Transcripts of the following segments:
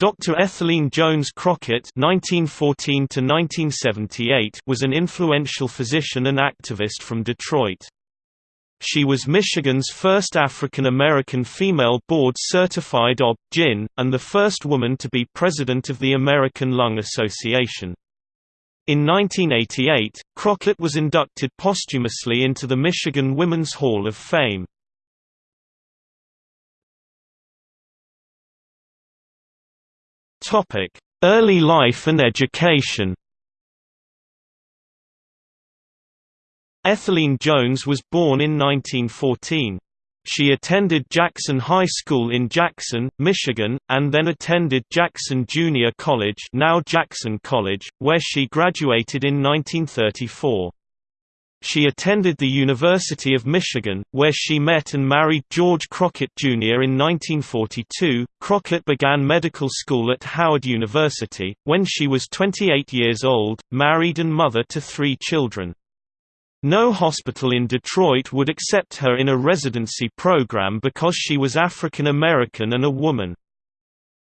Dr. Etheline Jones Crockett (1914–1978) was an influential physician and activist from Detroit. She was Michigan's first African American female board-certified OB-GYN, and the first woman to be president of the American Lung Association. In 1988, Crockett was inducted posthumously into the Michigan Women's Hall of Fame. Early life and education Etheline Jones was born in 1914. She attended Jackson High School in Jackson, Michigan, and then attended Jackson Junior College now Jackson College, where she graduated in 1934. She attended the University of Michigan, where she met and married George Crockett, Jr. in 1942. Crockett began medical school at Howard University, when she was 28 years old, married and mother to three children. No hospital in Detroit would accept her in a residency program because she was African American and a woman.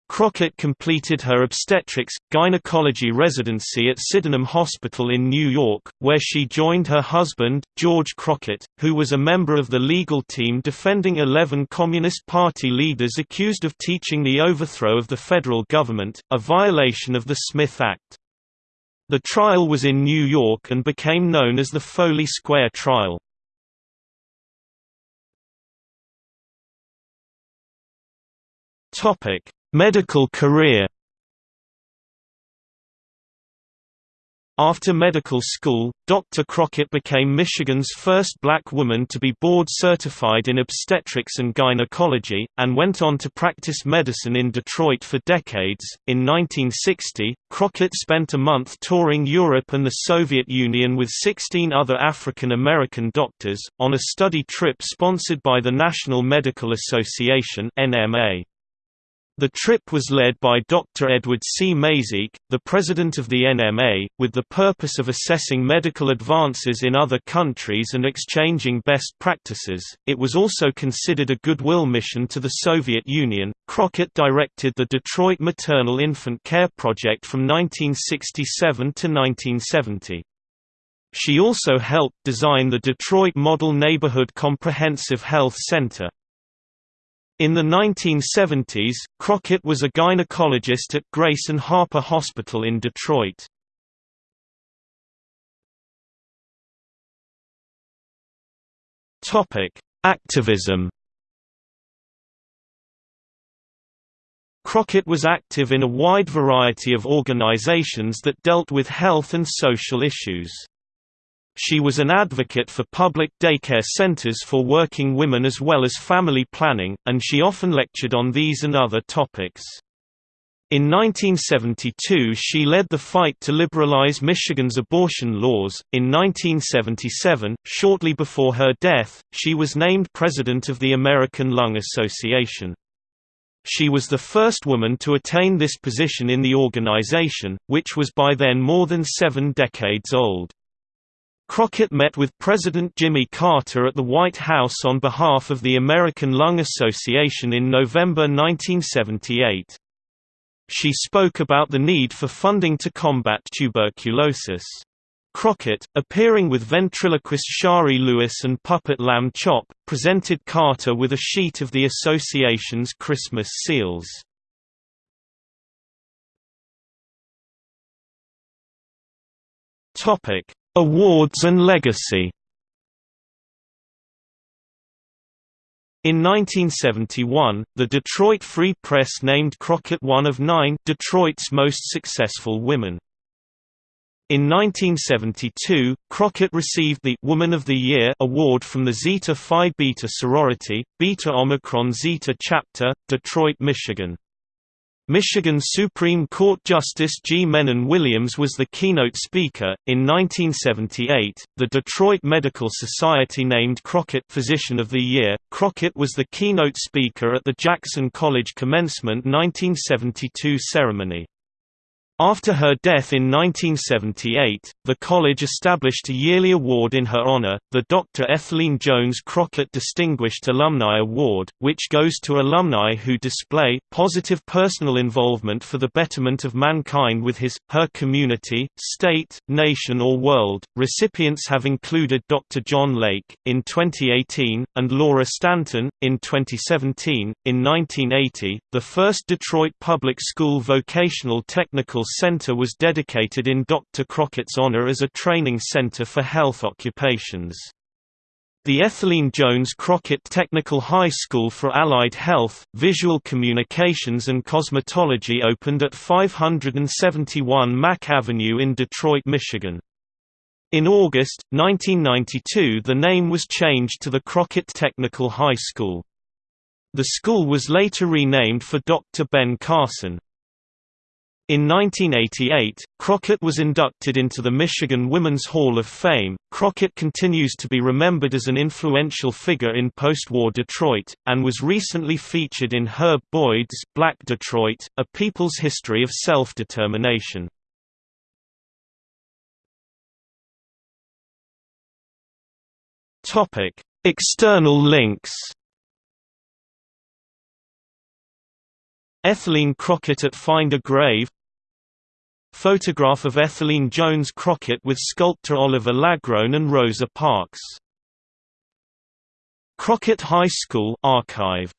Crockett completed her obstetrics, gynecology residency at Sydenham Hospital in New York, where she joined her husband, George Crockett, who was a member of the legal team defending 11 Communist Party leaders accused of teaching the overthrow of the federal government, a violation of the Smith Act. The trial was in New York and became known as the Foley Square Trial. Medical career After medical school, Dr. Crockett became Michigan's first black woman to be board certified in obstetrics and gynecology, and went on to practice medicine in Detroit for decades. In 1960, Crockett spent a month touring Europe and the Soviet Union with 16 other African American doctors, on a study trip sponsored by the National Medical Association NMA. The trip was led by Dr. Edward C. Mazique, the president of the NMA, with the purpose of assessing medical advances in other countries and exchanging best practices. It was also considered a goodwill mission to the Soviet Union. Crockett directed the Detroit Maternal Infant Care Project from 1967 to 1970. She also helped design the Detroit Model Neighborhood Comprehensive Health Center. In the 1970s, Crockett was a gynecologist at Grace and Harper Hospital in Detroit. Activism Crockett was active in a wide variety of organizations that dealt with health and social issues. She was an advocate for public daycare centers for working women as well as family planning, and she often lectured on these and other topics. In 1972 she led the fight to liberalize Michigan's abortion laws. In 1977, shortly before her death, she was named president of the American Lung Association. She was the first woman to attain this position in the organization, which was by then more than seven decades old. Crockett met with President Jimmy Carter at the White House on behalf of the American Lung Association in November 1978. She spoke about the need for funding to combat tuberculosis. Crockett, appearing with ventriloquist Shari Lewis and puppet Lamb Chop, presented Carter with a sheet of the association's Christmas seals. Topic: Awards and legacy In 1971, the Detroit Free Press named Crockett one of nine Detroit's most successful women. In 1972, Crockett received the Woman of the Year award from the Zeta Phi Beta sorority, Beta Omicron Zeta chapter, Detroit, Michigan. Michigan Supreme Court Justice G. Mennen Williams was the keynote speaker. In 1978, the Detroit Medical Society named Crockett Physician of the Year. Crockett was the keynote speaker at the Jackson College commencement 1972 ceremony. After her death in 1978, the college established a yearly award in her honor, the Dr. Etheline Jones Crockett Distinguished Alumni Award, which goes to alumni who display positive personal involvement for the betterment of mankind with his, her community, state, nation or world. Recipients have included Dr. John Lake, in 2018, and Laura Stanton, in 2017. In 1980, the first Detroit Public School Vocational Technical Center was dedicated in Dr. Crockett's honor as a training center for health occupations. The Etheline Jones Crockett Technical High School for Allied Health, Visual Communications and Cosmetology opened at 571 Mack Avenue in Detroit, Michigan. In August, 1992 the name was changed to the Crockett Technical High School. The school was later renamed for Dr. Ben Carson. In 1988, Crockett was inducted into the Michigan Women's Hall of Fame. Crockett continues to be remembered as an influential figure in post-war Detroit, and was recently featured in Herb Boyd's Black Detroit, A People's History of Self-Determination. Topic: External links. Etheline Crockett at Find a Grave Photograph of Etheline Jones Crockett with sculptor Oliver Lagrone and Rosa Parks. Crockett High School archive